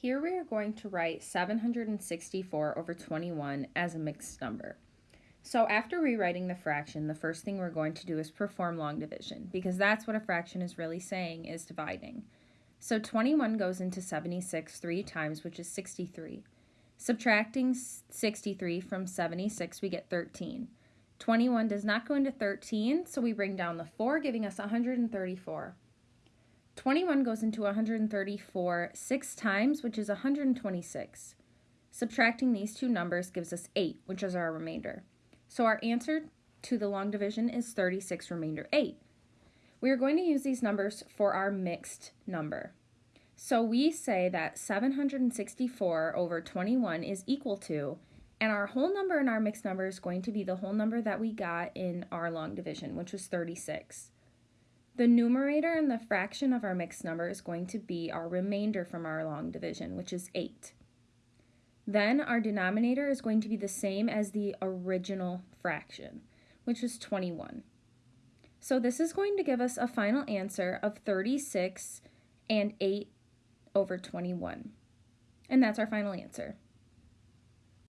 Here we are going to write 764 over 21 as a mixed number. So after rewriting the fraction, the first thing we're going to do is perform long division because that's what a fraction is really saying is dividing. So 21 goes into 76 three times, which is 63. Subtracting 63 from 76, we get 13. 21 does not go into 13, so we bring down the 4, giving us 134. 21 goes into 134 six times, which is 126. Subtracting these two numbers gives us 8, which is our remainder. So our answer to the long division is 36 remainder 8. We are going to use these numbers for our mixed number. So we say that 764 over 21 is equal to, and our whole number in our mixed number is going to be the whole number that we got in our long division, which was 36. The numerator and the fraction of our mixed number is going to be our remainder from our long division, which is 8. Then our denominator is going to be the same as the original fraction, which is 21. So this is going to give us a final answer of 36 and 8 over 21. And that's our final answer.